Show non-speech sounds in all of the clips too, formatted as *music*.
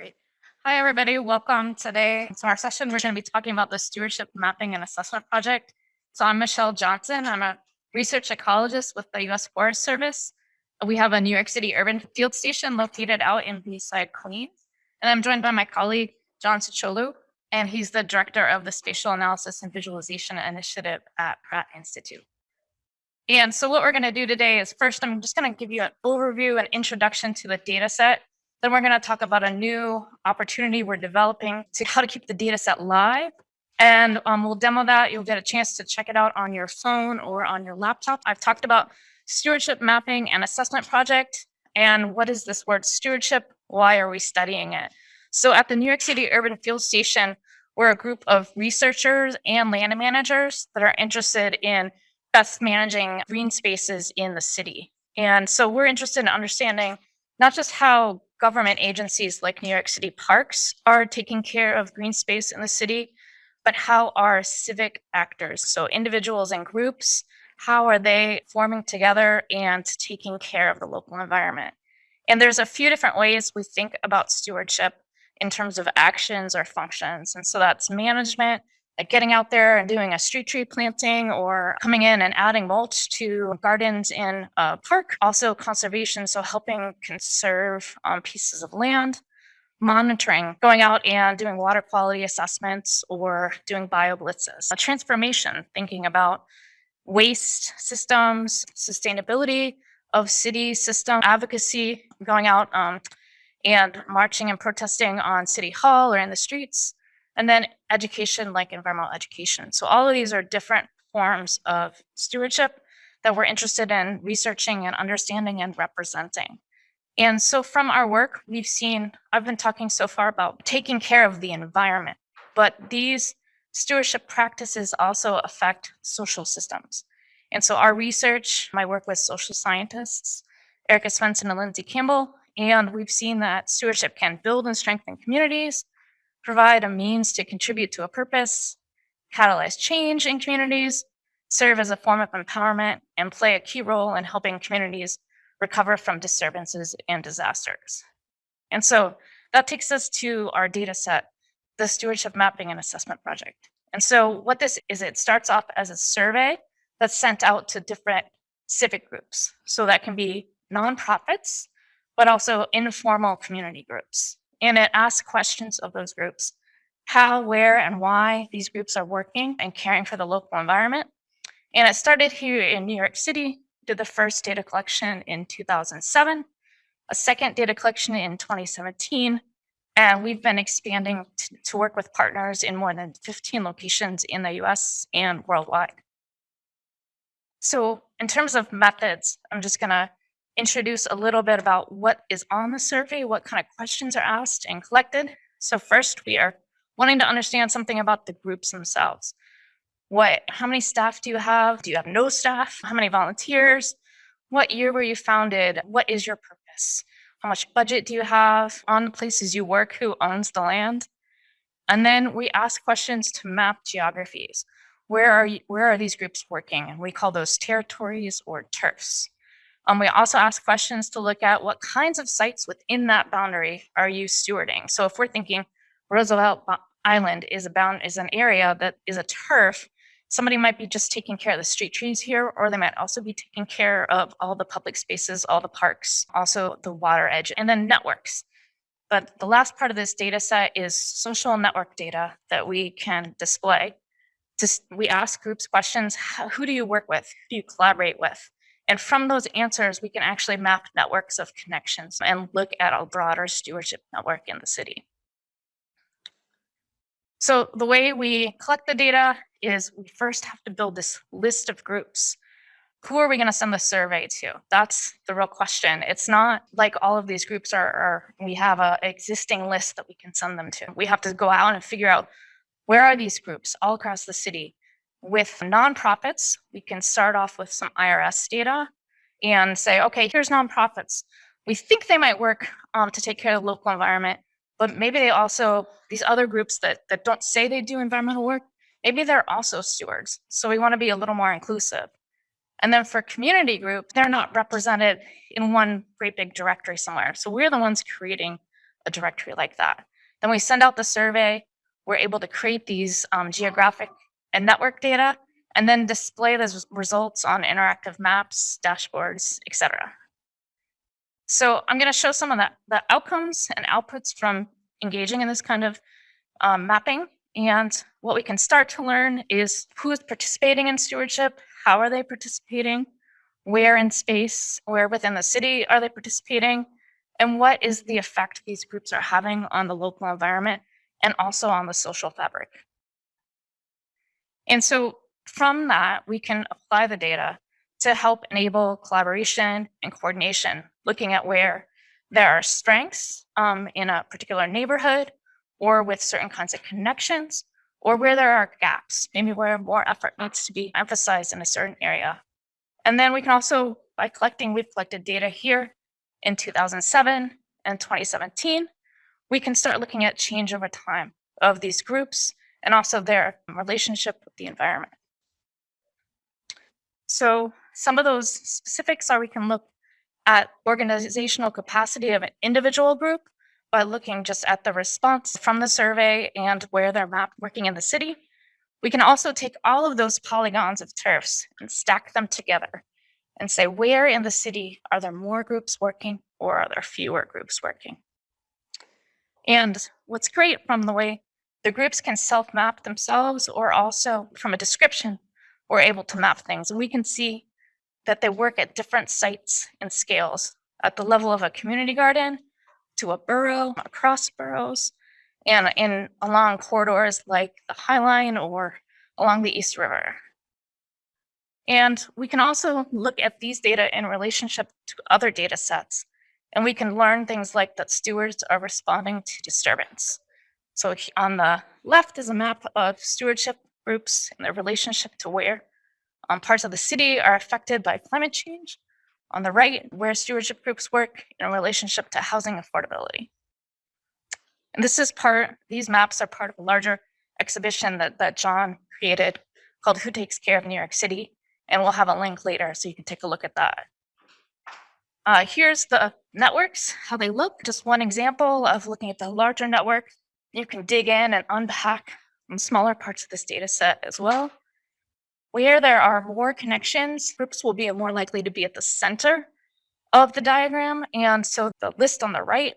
Great. Hi, everybody. Welcome today. So our session, we're going to be talking about the Stewardship Mapping and Assessment Project. So I'm Michelle Johnson. I'm a research ecologist with the U.S. Forest Service. We have a New York City urban field station located out in Bayside, Queens. And I'm joined by my colleague, John Cicholu, and he's the director of the Spatial Analysis and Visualization Initiative at Pratt Institute. And so what we're going to do today is first, I'm just going to give you an overview and introduction to the data set then we're going to talk about a new opportunity we're developing to how to keep the data set live. And um, we'll demo that. You'll get a chance to check it out on your phone or on your laptop. I've talked about stewardship mapping and assessment project. And what is this word stewardship? Why are we studying it? So at the New York City Urban Field Station, we're a group of researchers and land managers that are interested in best managing green spaces in the city. And so we're interested in understanding not just how government agencies like New York City Parks are taking care of green space in the city, but how are civic actors, so individuals and groups, how are they forming together and taking care of the local environment? And there's a few different ways we think about stewardship in terms of actions or functions. And so that's management, getting out there and doing a street tree planting or coming in and adding mulch to gardens in a park. Also conservation, so helping conserve um, pieces of land. Monitoring, going out and doing water quality assessments or doing bio blitzes. A transformation, thinking about waste systems, sustainability of city system advocacy, going out um, and marching and protesting on city hall or in the streets and then education like environmental education. So all of these are different forms of stewardship that we're interested in researching and understanding and representing. And so from our work, we've seen, I've been talking so far about taking care of the environment, but these stewardship practices also affect social systems. And so our research, my work with social scientists, Erika Svendsen and Lindsay Campbell, and we've seen that stewardship can build and strengthen communities, provide a means to contribute to a purpose, catalyze change in communities, serve as a form of empowerment, and play a key role in helping communities recover from disturbances and disasters. And so that takes us to our data set, the Stewardship Mapping and Assessment Project. And so what this is, it starts off as a survey that's sent out to different civic groups. So that can be nonprofits, but also informal community groups and it asks questions of those groups how, where, and why these groups are working and caring for the local environment. And it started here in New York City, did the first data collection in 2007, a second data collection in 2017, and we've been expanding to work with partners in more than 15 locations in the US and worldwide. So in terms of methods, I'm just gonna introduce a little bit about what is on the survey, what kind of questions are asked and collected. So first, we are wanting to understand something about the groups themselves. What, how many staff do you have? Do you have no staff? How many volunteers? What year were you founded? What is your purpose? How much budget do you have on the places you work? Who owns the land? And then we ask questions to map geographies. Where are, you, where are these groups working? And we call those territories or turfs. Um, we also ask questions to look at what kinds of sites within that boundary are you stewarding. So if we're thinking Roosevelt Island is a bound is an area that is a turf, somebody might be just taking care of the street trees here, or they might also be taking care of all the public spaces, all the parks, also the water edge, and then networks. But the last part of this data set is social network data that we can display. Just, we ask groups questions, who do you work with? Who do you collaborate with? And from those answers, we can actually map networks of connections and look at a broader stewardship network in the city. So the way we collect the data is we first have to build this list of groups. Who are we going to send the survey to? That's the real question. It's not like all of these groups are, are we have an existing list that we can send them to. We have to go out and figure out where are these groups all across the city? With nonprofits, we can start off with some IRS data and say, okay, here's nonprofits. We think they might work um, to take care of the local environment, but maybe they also, these other groups that, that don't say they do environmental work, maybe they're also stewards. So we want to be a little more inclusive. And then for community group, they're not represented in one great big directory somewhere. So we're the ones creating a directory like that. Then we send out the survey. We're able to create these um, geographic and network data and then display those results on interactive maps, dashboards, etc. So I'm going to show some of the, outcomes and outputs from engaging in this kind of um, mapping. And what we can start to learn is who is participating in stewardship, how are they participating, where in space, where within the city are they participating, and what is the effect these groups are having on the local environment and also on the social fabric. And so from that, we can apply the data to help enable collaboration and coordination, looking at where there are strengths um, in a particular neighborhood or with certain kinds of connections, or where there are gaps, maybe where more effort needs to be emphasized in a certain area. And then we can also, by collecting, we've collected data here in 2007 and 2017, we can start looking at change over time of these groups and also their relationship with the environment. So some of those specifics are we can look at organizational capacity of an individual group by looking just at the response from the survey and where they're mapped working in the city. We can also take all of those polygons of turfs and stack them together and say, where in the city are there more groups working or are there fewer groups working? And what's great from the way the groups can self-map themselves or also from a description, we're able to map things. And we can see that they work at different sites and scales at the level of a community garden to a borough, across boroughs, and in along corridors like the High Line or along the East River. And we can also look at these data in relationship to other data sets. And we can learn things like that stewards are responding to disturbance. So on the left is a map of stewardship groups and their relationship to where um, parts of the city are affected by climate change. On the right, where stewardship groups work in relationship to housing affordability. And this is part, these maps are part of a larger exhibition that, that John created called Who Takes Care of New York City? And we'll have a link later so you can take a look at that. Uh, here's the networks, how they look. Just one example of looking at the larger network. You can dig in and unpack smaller parts of this data set as well. Where there are more connections, groups will be more likely to be at the center of the diagram. And so the list on the right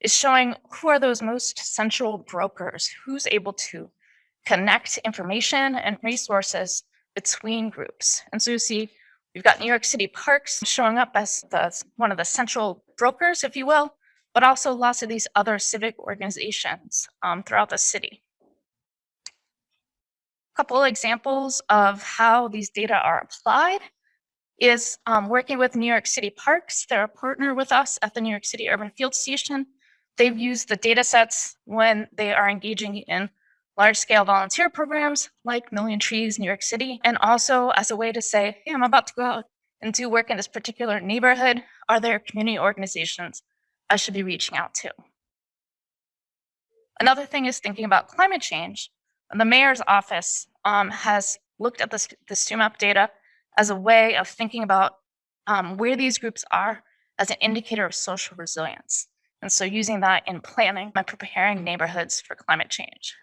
is showing who are those most central brokers, who's able to connect information and resources between groups. And so you see, we've got New York City Parks showing up as the, one of the central brokers, if you will, but also lots of these other civic organizations um, throughout the city. A couple examples of how these data are applied is um, working with New York City Parks. They're a partner with us at the New York City Urban Field Station. They've used the data sets when they are engaging in large scale volunteer programs like Million Trees New York City, and also as a way to say, hey, I'm about to go out and do work in this particular neighborhood. Are there community organizations I should be reaching out to? Another thing is thinking about climate change. The mayor's office um, has looked at this, the StewMap data as a way of thinking about um, where these groups are as an indicator of social resilience. And so using that in planning and preparing neighborhoods for climate change.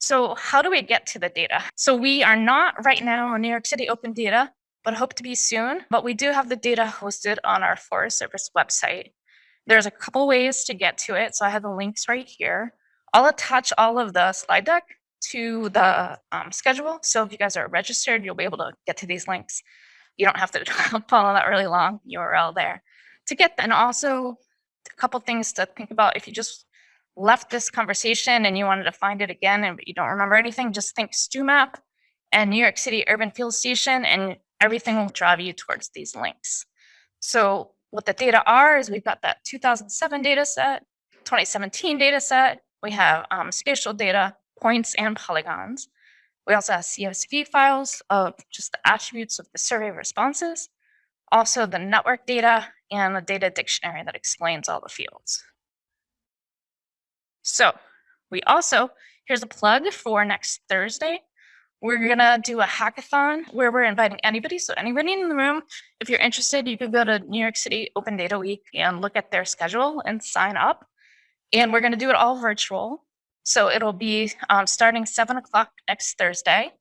So how do we get to the data? So we are not right now on New York City Open Data, but hope to be soon. But we do have the data hosted on our Forest Service website. There's a couple ways to get to it. So I have the links right here. I'll attach all of the slide deck to the um, schedule. So if you guys are registered, you'll be able to get to these links. You don't have to *laughs* follow that really long URL there to get and also a couple things to think about if you just left this conversation and you wanted to find it again and you don't remember anything, just think STEWMAP and New York City Urban Field Station and everything will drive you towards these links. So what the data are is we've got that 2007 data set, 2017 data set, we have um, spatial data, points and polygons. We also have CSV files of just the attributes of the survey responses, also the network data and the data dictionary that explains all the fields. So we also, here's a plug for next Thursday. We're gonna do a hackathon where we're inviting anybody. So anybody in the room, if you're interested, you can go to New York City Open Data Week and look at their schedule and sign up. And we're gonna do it all virtual. So it'll be um, starting seven o'clock next Thursday.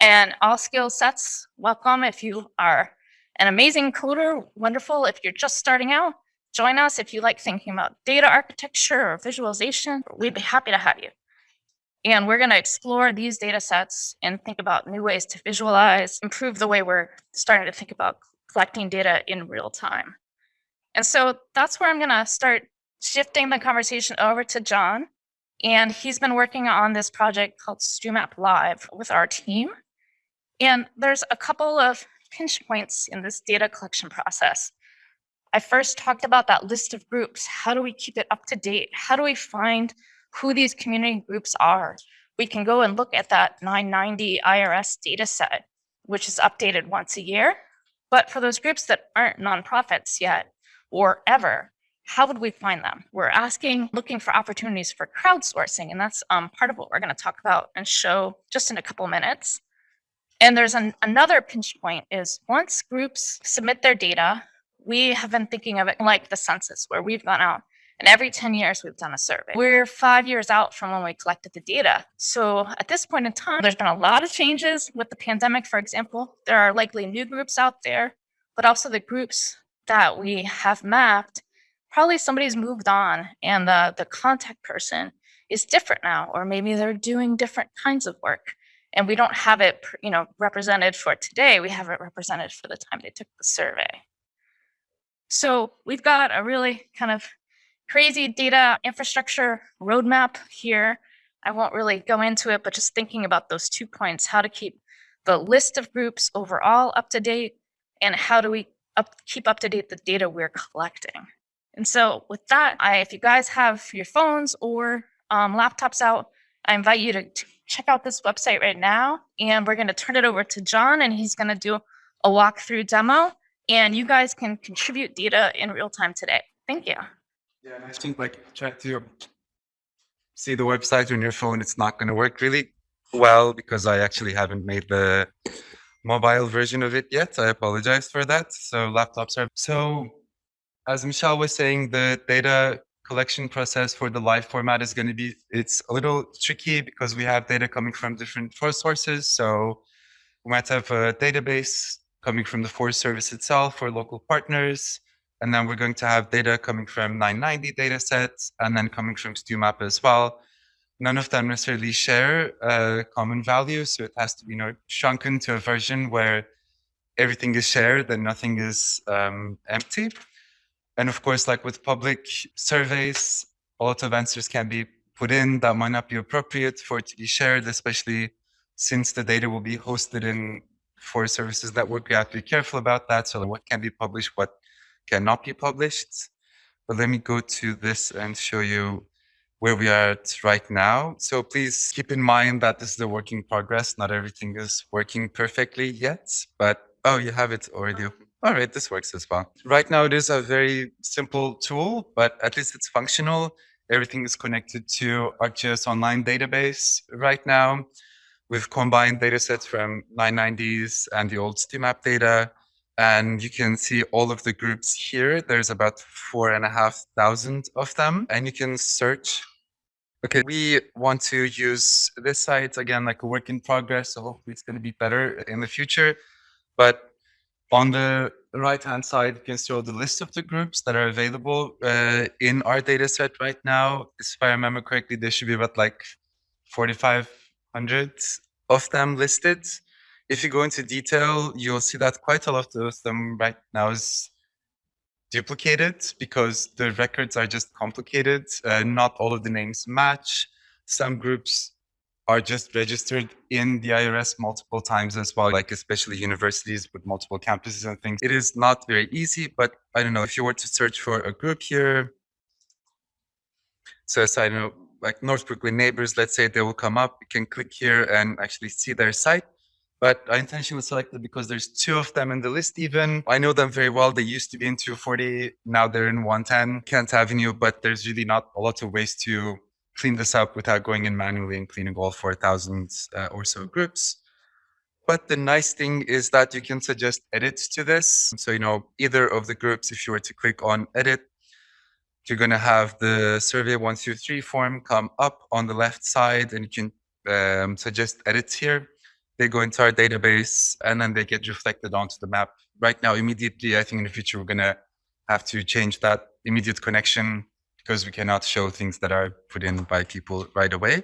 And all skill sets, welcome if you are an amazing coder, wonderful. If you're just starting out, join us. If you like thinking about data architecture or visualization, we'd be happy to have you. And we're going to explore these data sets and think about new ways to visualize, improve the way we're starting to think about collecting data in real time. And so that's where I'm going to start shifting the conversation over to John. And he's been working on this project called StewMap Live with our team. And there's a couple of pinch points in this data collection process. I first talked about that list of groups. How do we keep it up to date? How do we find who these community groups are. We can go and look at that 990 IRS data set, which is updated once a year. But for those groups that aren't nonprofits yet or ever, how would we find them? We're asking, looking for opportunities for crowdsourcing, and that's um, part of what we're going to talk about and show just in a couple minutes. And there's an, another pinch point is once groups submit their data, we have been thinking of it like the census, where we've gone out and every 10 years, we've done a survey. We're five years out from when we collected the data. So at this point in time, there's been a lot of changes with the pandemic, for example. There are likely new groups out there, but also the groups that we have mapped, probably somebody's moved on and the, the contact person is different now, or maybe they're doing different kinds of work. And we don't have it you know, represented for today. We have it represented for the time they took the survey. So we've got a really kind of crazy data infrastructure roadmap here. I won't really go into it, but just thinking about those two points, how to keep the list of groups overall up to date, and how do we up, keep up to date the data we're collecting. And so with that, I, if you guys have your phones or um, laptops out, I invite you to, to check out this website right now. And we're going to turn it over to John, and he's going to do a walkthrough demo. And you guys can contribute data in real time today. Thank you. Yeah, and I think like try to um, see the website on your phone, it's not going to work really well because I actually haven't made the mobile version of it yet. I apologize for that. So laptops are so as Michelle was saying, the data collection process for the live format is going to be it's a little tricky because we have data coming from different sources. So we might have a database coming from the Forest Service itself or local partners. And then we're going to have data coming from 990 data sets and then coming from StewMap as well. None of them necessarily share a common value. So it has to be you know, shrunken to a version where everything is shared and nothing is um, empty. And of course, like with public surveys, a lot of answers can be put in that might not be appropriate for it to be shared, especially since the data will be hosted in Forest Service's network. We have to be careful about that. So what can be published, what cannot be published. But let me go to this and show you where we are at right now. So please keep in mind that this is a work in progress. Not everything is working perfectly yet, but oh, you have it already. All right, this works as well. Right now, it is a very simple tool, but at least it's functional. Everything is connected to ArcGIS Online database right now. We've combined data sets from 990s and the old StewMap data and you can see all of the groups here. There's about four and a half thousand of them, and you can search. Okay, we want to use this site again, like a work in progress. So hopefully it's going to be better in the future. But on the right hand side, you can see all the list of the groups that are available uh, in our data set right now. If I remember correctly, there should be about like 4,500 of them listed if you go into detail, you'll see that quite a lot of them right now is duplicated because the records are just complicated. Uh, not all of the names match. Some groups are just registered in the IRS multiple times as well, like especially universities with multiple campuses and things. It is not very easy, but I don't know, if you were to search for a group here, so as I know, like North Brooklyn neighbors, let's say they will come up, you can click here and actually see their site but I intentionally selected because there's two of them in the list even. I know them very well. They used to be in 240, now they're in 110 Kent Avenue, but there's really not a lot of ways to clean this up without going in manually and cleaning all 4,000 uh, or so groups. But the nice thing is that you can suggest edits to this. So, you know, either of the groups, if you were to click on edit, you're going to have the survey one, two, three form come up on the left side and you can um, suggest edits here. They go into our database and then they get reflected onto the map. Right now, immediately, I think in the future, we're going to have to change that immediate connection because we cannot show things that are put in by people right away.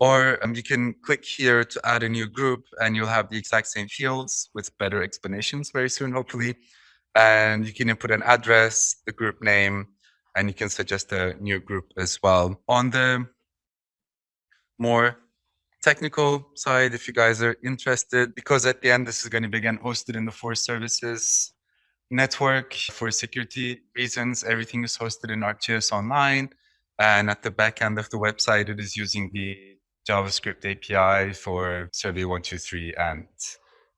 Or um, you can click here to add a new group and you'll have the exact same fields with better explanations very soon, hopefully. And you can input an address, the group name, and you can suggest a new group as well. On the more technical side, if you guys are interested, because at the end, this is going to be again hosted in the Forest Service's network for security reasons. Everything is hosted in ArcGIS Online. And at the back end of the website, it is using the JavaScript API for Survey 123 and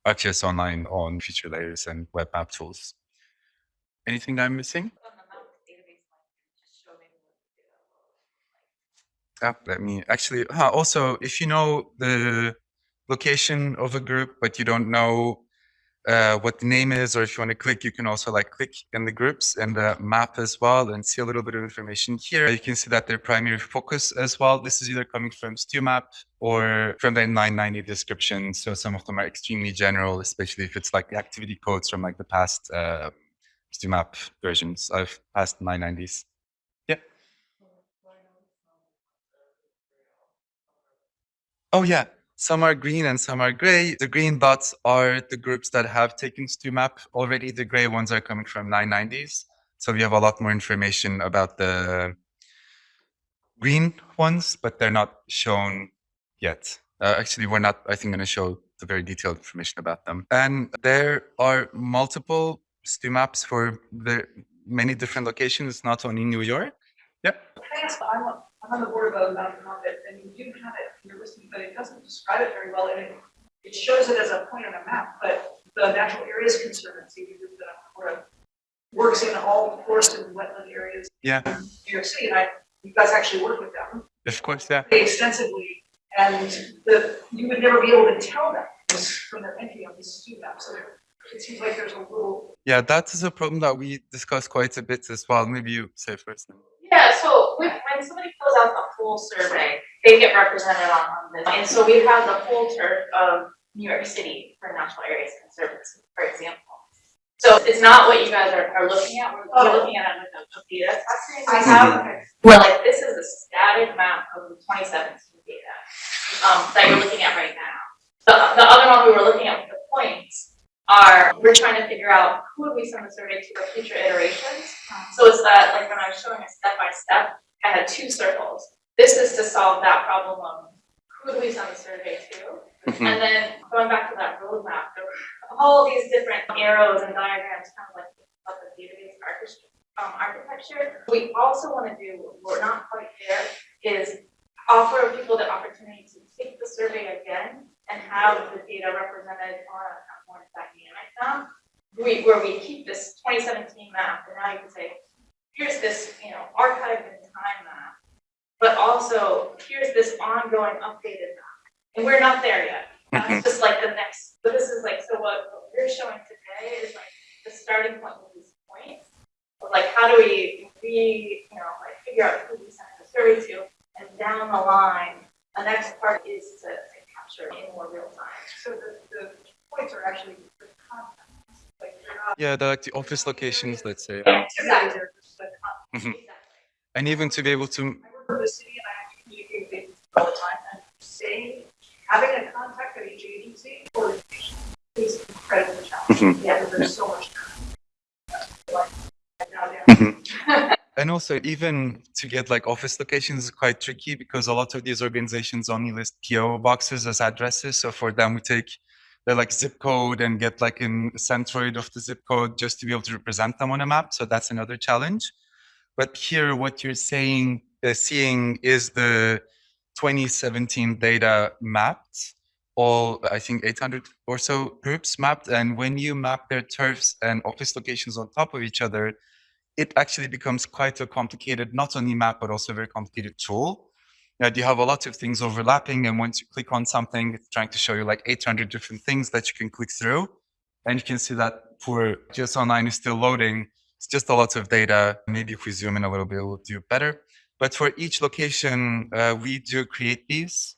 ArcGIS Online on feature layers and web app tools. Anything I'm missing? Ah, let me actually, huh, also, if you know the location of a group, but you don't know uh, what the name is, or if you want to click, you can also like click in the groups and the map as well and see a little bit of information here. You can see that their primary focus as well. This is either coming from StewMap or from the 990 description. So some of them are extremely general, especially if it's like the activity codes from like the past uh, StewMap versions of past 990s. Yeah. Oh yeah, some are green and some are gray. The green dots are the groups that have taken StewMap already. The gray ones are coming from 990s. So we have a lot more information about the green ones, but they're not shown yet. Uh, actually, we're not, I think, going to show the very detailed information about them. And there are multiple StewMaps for the many different locations, not only New York. Yep. Thanks, I'm, on- I'm on the board of a and you have it in your listing, but it doesn't describe it very well, and it, it shows it as a point on a map, but the Natural Areas Conservancy, the group that I'm part of, works in all the forested and wetland areas Yeah, in New York City, and I, you guys actually work with them of course. Yeah. extensively, and the, you would never be able to tell that from their entry on this stew map, so there- it seems like there's a little Yeah, that is a problem that we discussed quite a bit as well. Maybe you say first. then. Yeah, so when, when somebody fills out the full survey, they get represented on, on this. And so we have the full turf of New York City for Natural Areas Conservancy, for example. So it's not what you guys are, are looking at, we're, we're looking at it with the data testing we have. Where like, this is a static map of the twenty seventeen data, um, that you're looking at right now. The, the other one we were looking at with the points are, we're trying to figure out who would we send the survey to for future iterations. So it's that, like when I was showing a step by step, I had two circles. This is to solve that problem of who do we send the survey to? Mhm. And then going back to that roadmap, there were all these different arrows and diagrams, kind of like of the database architecture. Um, architecture. We also want to do, we're not quite there, is offer people the opportunity to take the survey again and have the data represented on a more dynamic map. We, where we keep this twenty seventeen map, and now you can say, here's this, you know, archived in time map. But also, here's this ongoing updated map, and we're not there yet. That's mm-hmm. just like the next, but this is like, so what, what we're showing today is like the starting point with these points. Of like, how do we, we, you know, like figure out who we send the survey to, and down the line, the next part is to, to capture in more real time. So the, the points are actually the contacts, like they're not. Yeah, the, like the office locations, let's say. Activities, they're just the contacts. Mhm. Exactly. And even to be able to, I work for the city and I have to communicate with all the time and saying, having a contact at each agency or is incredibly challenging. Mhm. Yeah, because there's so much. Like, now they're- and also even to get like office locations is quite tricky because a lot of these organizations only list PO boxes as addresses. So for them, we take their like zip code and get like an centroid of the zip code just to be able to represent them on a map. So that's another challenge. But here, what you're saying, uh, seeing is the 2017 data mapped, all I think 800 or so groups mapped. And when you map their turfs and office locations on top of each other, it actually becomes quite a complicated, not only map, but also a very complicated tool. you, have a lot of things overlapping. And once you click on something, it's trying to show you like 800 different things that you can click through. And you can see that GS Online is still loading. It's just a lot of data. Maybe if we zoom in a little bit, we'll do better. But for each location, uh, we do create these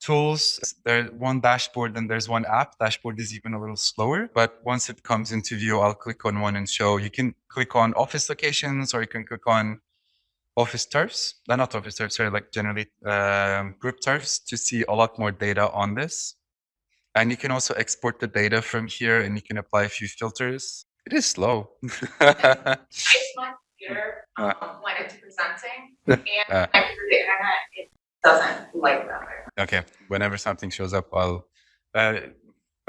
tools. There's one dashboard and there's one app. Dashboard is even a little slower, but once it comes into view, I'll click on one and show. You can click on office locations or you can click on office turfs. They're not office turfs, they're like generally um, group turfs to see a lot more data on this. And you can also export the data from here and you can apply a few filters. It is slow. It's my computer, Uh. um, when it's presenting, Uh. *laughs* and I through the internet, it doesn't like that. Okay, whenever something shows up, I'll. Uh,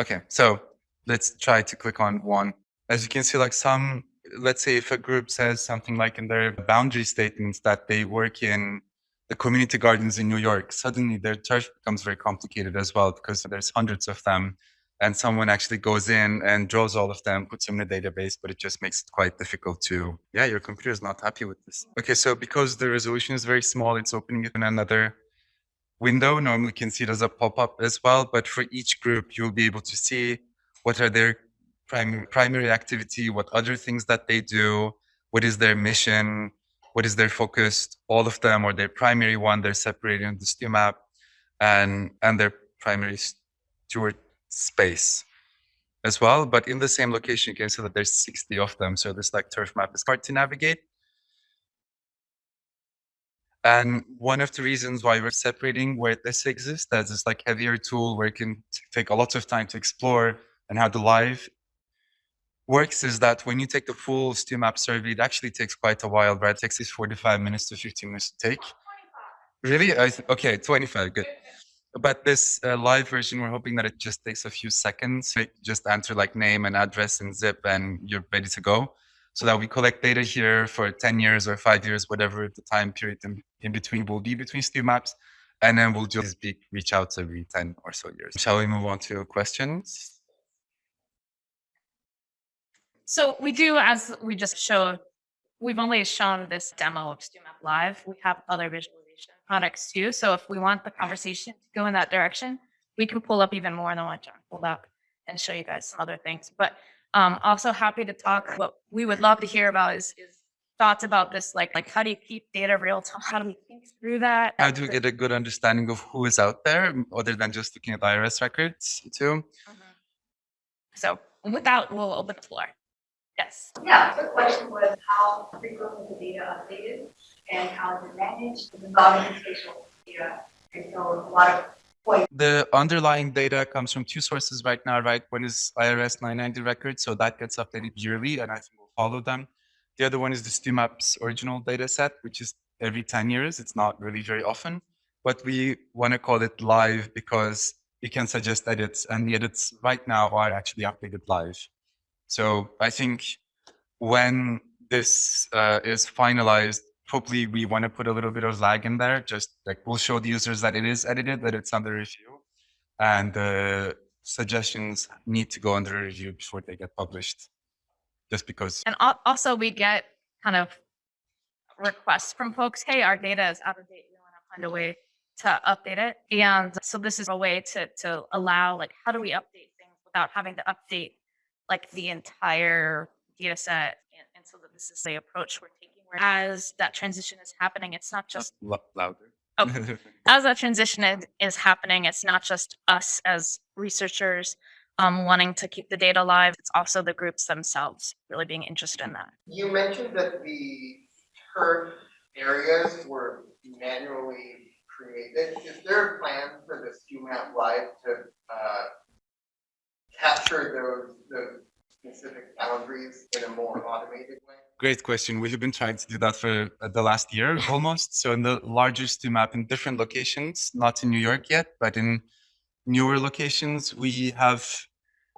okay, so let's try to click on one. As you can see, like some, let's say if a group says something like in their boundary statements that they work in the community gardens in New York, suddenly their turf becomes very complicated as well because there's hundreds of them and someone actually goes in and draws all of them, puts them in a database, but it just makes it quite difficult to, yeah, your computer is not happy with this. Okay, so because the resolution is very small, it's opening it in another window. Normally you can see it as a pop-up as well, but for each group, you'll be able to see what are their primary, primary activity, what other things that they do, what is their mission, what is their focus, all of them, or their primary one, they're separated in the stew map, and, and their primary steward space as well. But in the same location, you can see that there's 60 of them. So this like turf map is hard to navigate. And one of the reasons why we're separating where this exists as this like heavier tool where it can take a lot of time to explore and how the live works is that when you take the full stew map survey, it actually takes quite a while, right? It takes us 45 minutes to 15 minutes to take. Really? Okay, 25, good. But this uh, live version, we're hoping that it just takes a few seconds. Just enter like name and address and zip, and you're ready to go. So that we collect data here for 10 years or five years, whatever the time period in, in between will be between stew maps. And then we'll just be, reach out every 10 or so years. Shall we move on to questions? So we do, as we just showed, we've only shown this demo of StewMap Live. We have other visualization products too. So if we want the conversation to go in that direction, we can pull up even more than what John pulled up and show you guys some other things. But um, also happy to talk. What we would love to hear about is, is thoughts about this, like like how do you keep data real time? How do we think through that? How do we get a good understanding of who is out there other than just looking at IRS records too? Mhm. So with that, we'll open the floor. Yes. Yeah, the question was how frequently the data updated and how it managed, it's involving spatial data. And so a lot of The underlying data comes from two sources right now, right? One is IRS 990 records, so that gets updated yearly, and I think we'll follow them. The other one is the StewMaps original data set, which is every 10 years. It's not really very often, but we want to call it live because we can suggest edits, and the edits right now are actually updated live. So I think when this uh, is finalized, hopefully we want to put a little bit of lag in there. Just like we'll show the users that it is edited, that it's under review, and the suggestions need to go under review before they get published. Just because And also we get kind of requests from folks, hey, our data is out of date. We want to find a way to update it. And so this is a way to, to allow, like, how do we update things without having to update like the entire data set? And, and so that this is the approach we're taking. Where as that transition is happening, it's not just Lo- louder. Oh. *laughs* as that transition is, is happening, it's not just us as researchers um, wanting to keep the data alive. It's also the groups themselves really being interested in that. You mentioned that the turf areas were manually created. Is there a plan for the StewMap Live to, uh, capture those, those specific boundaries in a more automated way? Great question. We've been trying to do that for uh, the last year *laughs* almost. So in the larger stew map in different locations, not in New York yet, but in newer locations, we have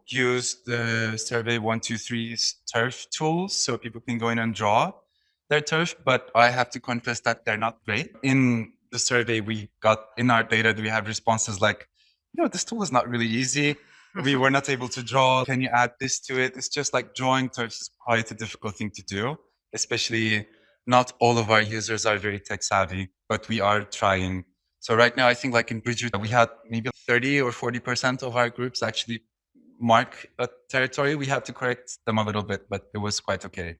used the survey 123's turf tools so people can go in and draw their turf, but I have to confess that they're not great. In the survey we got in our data, we have responses like, you know, this tool is not really easy. We were not able to draw. Can you add this to it? It's just like drawing turfs is quite a difficult thing to do, especially not all of our users are very tech savvy, but we are trying. So right now, I think like in Bridgewater, we had maybe 30 or 40% of our groups actually mark a territory. We had to correct them a little bit, but it was quite okay.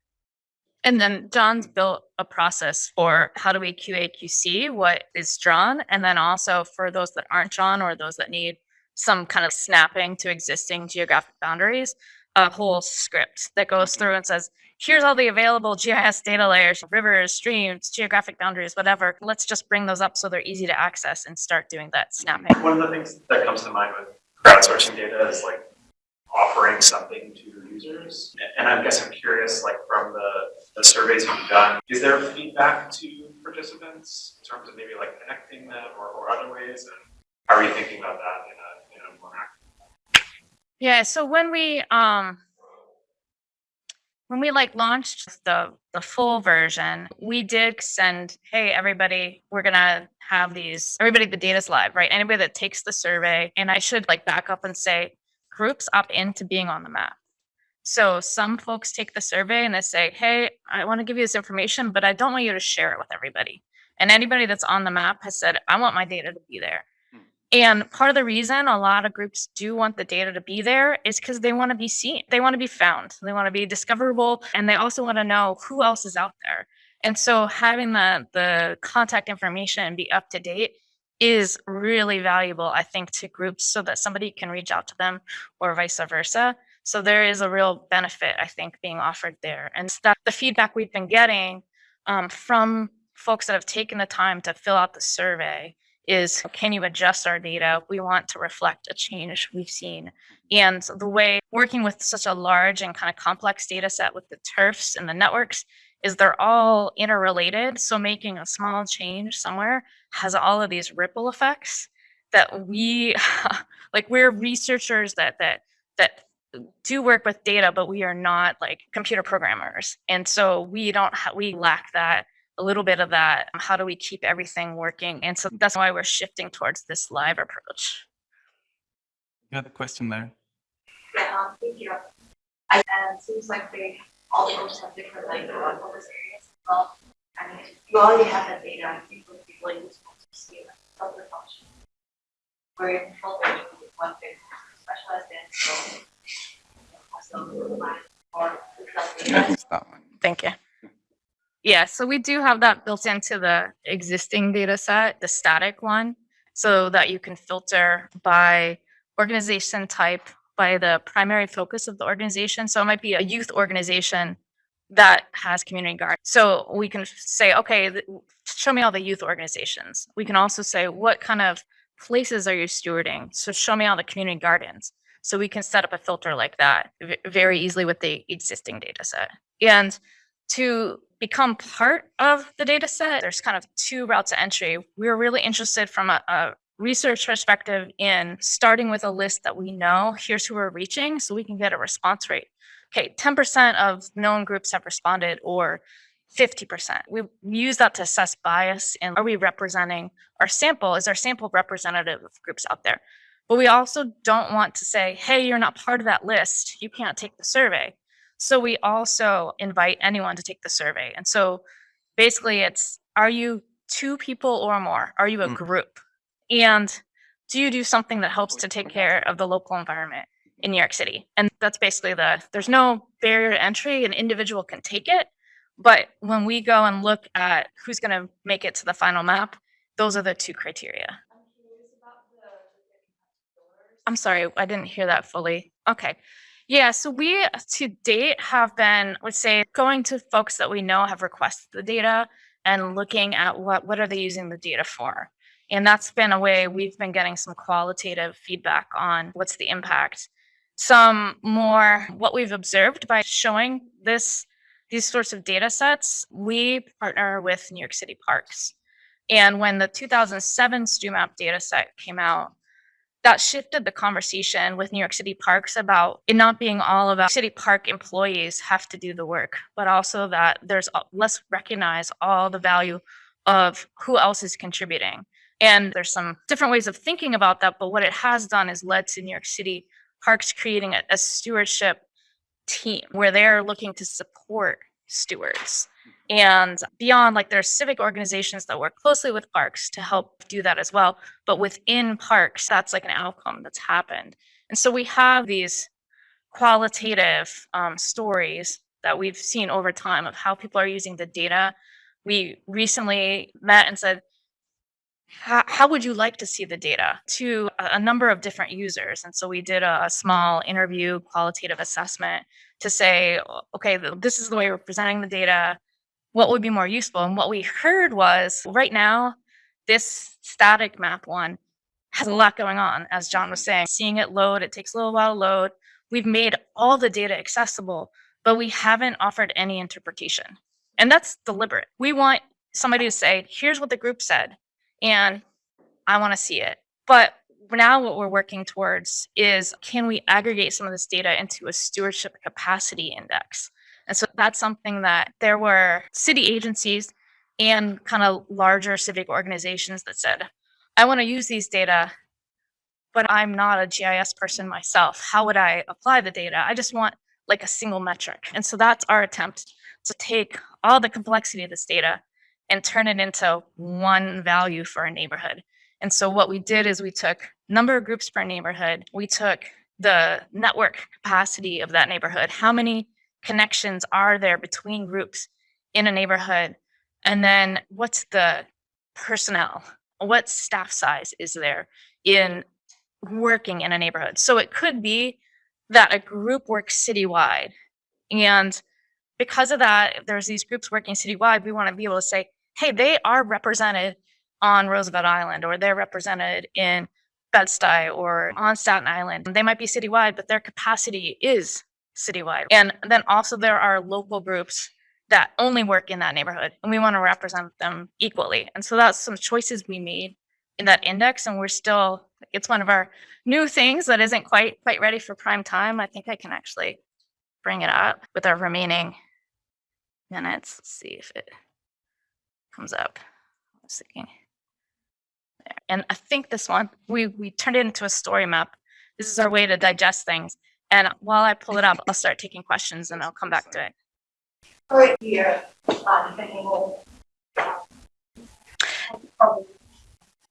And then John's built a process for how do we QA QC what is drawn, and then also for those that aren't drawn or those that need some kind of snapping to existing geographic boundaries, a whole mm-hmm. script that goes mm-hmm. through and says, here's all the available GIS data layers, rivers, streams, geographic boundaries, whatever. Let's just bring those up so they're easy to access and start doing that snapping. One of the things that comes to mind with crowdsourcing data is like offering something to your users. And I guess I'm curious, like from the, the surveys you've done, is there feedback to participants in terms of maybe like connecting them or, or other ways? And how are you thinking about that in a, in a more active? Yeah, so when we um when we like launched the the full version, we did send, hey everybody, we're gonna have these everybody the data's live, right? Anybody that takes the survey, and I should like back up and say groups opt into being on the map. So some folks take the survey and they say, hey, I want to give you this information, but I don't want you to share it with everybody. And anybody that's on the map has said, I want my data to be there. And part of the reason a lot of groups do want the data to be there is because they want to be seen. They want to be found. They want to be discoverable. And they also want to know who else is out there. And so having the, the contact information be up to date is really valuable, I think, to groups so that somebody can reach out to them or vice versa. So there is a real benefit, I think, being offered there. And that the feedback we've been getting um, from folks that have taken the time to fill out the survey is can you adjust our data? We want to reflect a change we've seen. And the way working with such a large and kind of complex data set with the turfs and the networks is they're all interrelated. So making a small change somewhere has all of these ripple effects that we *laughs* like we're researchers that that that do work with data, but we are not like computer programmers. And so we don't we lack that a little bit of that. Um, how do we keep everything working? And so mm. that's why we're shifting towards this live approach. You had a question there. Yeah, um, thank you. I, and it seems like they, all the groups have different like focus areas as well. I mean, you already have that data, I think it would be really useful to see a filter function. Where you can filter what they specialized in, so. you know, Also, provide more exact Yeah, data. it's that one. Thank you. Yeah, so we do have that built into the existing data set, the static one, so that you can filter by organization type, by the primary focus of the organization. So it might be a youth organization that has community garden. So we can say, okay, show me all the youth organizations. We can also say, what kind of places are you stewarding? So show me all the community gardens. So we can set up a filter like that very easily with the existing data set. And to become part of the data set, there's kind of two routes of entry. We're really interested from a, a research perspective in starting with a list that we know, here's who we're reaching, so we can get a response rate. Okay, 10% of known groups have responded or 50%. We use that to assess bias and are we representing our sample? Is our sample representative of groups out there? But we also don't want to say, hey, you're not part of that list. You can't take the survey. So we also invite anyone to take the survey. And so basically it's, are you two people or more? Are you a Mm. group? And do you do something that helps to take care of the local environment in New York City? And that's basically the, there's no barrier to entry, an individual can take it. But when we go and look at who's going to make it to the final map, those are the two criteria. I'm sorry, I didn't hear that fully. Okay. Yeah, so we to date have been, let's say, going to folks that we know have requested the data and looking at what what are they using the data for. And that's been a way we've been getting some qualitative feedback on what's the impact. Some more what we've observed by showing this these sorts of data sets, we partner with New York City Parks. And when the 2007 StewMap data set came out, that shifted the conversation with New York City Parks about it not being all about city park employees have to do the work, but also that there's let's recognize all the value of who else is contributing. And there's some different ways of thinking about that, but what it has done is led to New York City Parks creating a, a stewardship team where they're looking to support stewards. And beyond, like there's civic organizations that work closely with parks to help do that as well. But within parks, that's like an outcome that's happened. And so we have these qualitative um, stories that we've seen over time of how people are using the data. We recently met and said, how, how would you like to see the data to a, a number of different users? And so we did a, a small interview qualitative assessment to say, okay, this is the way we're presenting the data. What would be more useful? And what we heard was right now, this static map one has a lot going on, as John was saying. Seeing it load, it takes a little while to load. We've made all the data accessible, but we haven't offered any interpretation. And that's deliberate. We want somebody to say, here's what the group said, and I want to see it. But now what we're working towards is can we aggregate some of this data into a stewardship capacity index? And so that's something that there were city agencies and kind of larger civic organizations that said, I want to use these data, but I'm not a GIS person myself. How would I apply the data? I just want like a single metric. And so that's our attempt to take all the complexity of this data and turn it into one value for a neighborhood. And so what we did is we took number of groups per neighborhood, we took the network capacity of that neighborhood, how many connections are there between groups in a neighborhood, and then what's the personnel, what staff size is there in working in a neighborhood. So it could be that a group works citywide and because of that, there's these groups working citywide, we want to be able to say, hey, they are represented on Roosevelt Island, or they're represented in Bed-Stuy or on Staten Island. They might be citywide, but their capacity is citywide. And then also there are local groups that only work in that neighborhood, and we want to represent them equally. And so that's some choices we made in that index, and we're still, it's one of our new things that isn't quite quite ready for prime time. I think I can actually bring it up with our remaining minutes. Let's see if it comes up. I was thinking. There. And I think this one, we, we turned it into a story map. This is our way to digest things. And while I pull it up, I'll *laughs* start taking questions and I'll come back to it. Right here, thinking, well, um,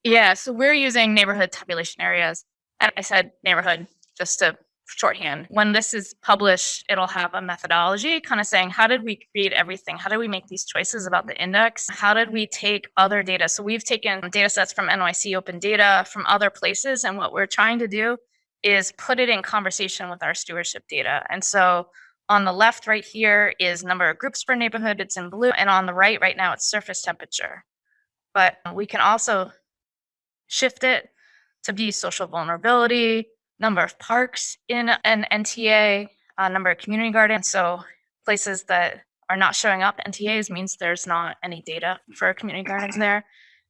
Yeah, so we're using neighborhood tabulation areas. And I said neighborhood just to shorthand. When this is published, it'll have a methodology kind of saying, how did we create everything? How did we make these choices about the index? How did we take other data? So we've taken data sets from NYC Open Data from other places. And what we're trying to do is put it in conversation with our stewardship data. And so on the left right here is number of groups per neighborhood. It's in blue. And on the right, right now, it's surface temperature. But we can also shift it to be social vulnerability, number of parks in an NTA, uh, number of community gardens. So places that are not showing up NTAs means there's not any data for community gardens there.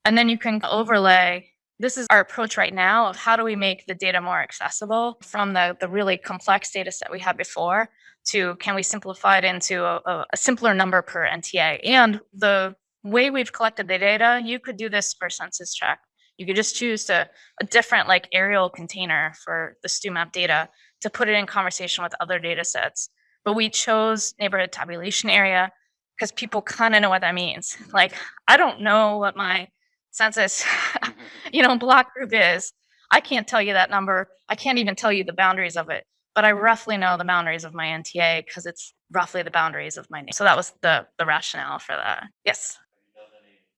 And then you can overlay. This is our approach right now of how do we make the data more accessible from the, the really complex data set we had before to can we simplify it into a, a- simpler number per NTA? And the way we've collected the data, you could do this for census tract. You could just choose a different like aerial container for the StewMap data to put it in conversation with other data sets. But we chose neighborhood tabulation area because people kind of know what that means. Like, I don't know what my census, *laughs* *laughs* you know, block group is. I can't tell you that number. I can't even tell you the boundaries of it, but I roughly know the boundaries of my NTA because it's roughly the boundaries of my name. So that was the the rationale for that. Yes.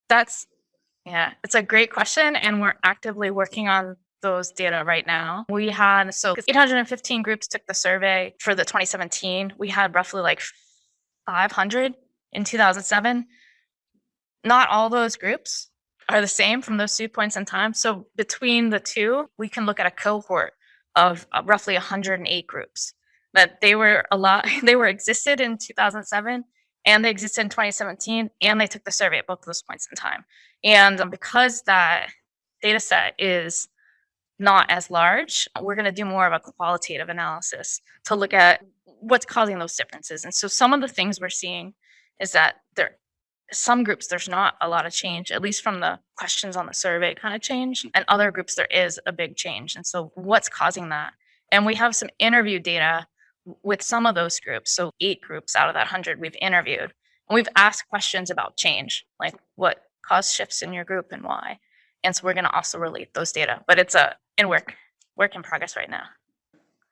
That's yeah, it's a great question, and we're actively working on those data right now. We had so 815 groups took the survey for the 2017. We had roughly like 500 in 2007. Not all those groups are the same from those two points in time. So between the two, we can look at a cohort of uh, roughly 108 groups. That they were a lot. *laughs* They were existed in 2007 and they existed in 2017 and they took the survey at both those points in time. And um, because that data set is not as large, we're going to do more of a qualitative analysis to look at what's causing those differences. And so some of the things we're seeing is that there some groups there's not a lot of change, at least from the questions on the survey kind of change. Mm. And other groups there is a big change. And so what's causing that? And we have some interview data with some of those groups. So eight groups out of that hundred we've interviewed. And we've asked questions about change, like what caused shifts in your group and why. And so we're going to also relate those data, but it's a in work, work in progress right now.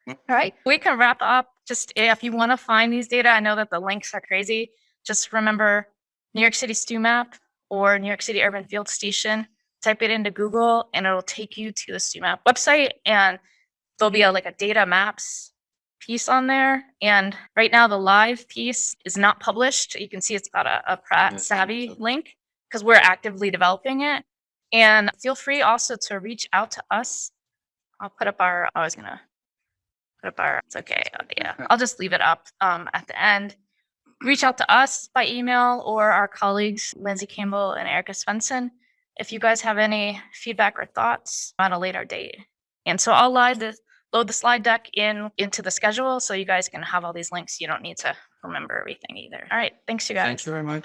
Mm. All right, we can wrap up. Just if you want to find these data, I know that the links are crazy. Just remember New York City StewMap or New York City Urban Field Station. Type it into Google and it'll take you to the StewMap website and there'll be a, like a data maps piece on there. And right now the live piece is not published. You can see it's got a, a Pratt SAVI link because we're actively developing it. And feel free also to reach out to us. I'll put up our, I was gonna put up our, it's okay. uh, Yeah, I'll just leave it up um, at the end. Reach out to us by email or our colleagues, Lindsay Campbell and Erika Svendsen, if you guys have any feedback or thoughts on a later date. And so I'll the, load the slide deck in into the schedule so you guys can have all these links. You don't need to remember everything either. All right, thanks you guys. Thank you very much.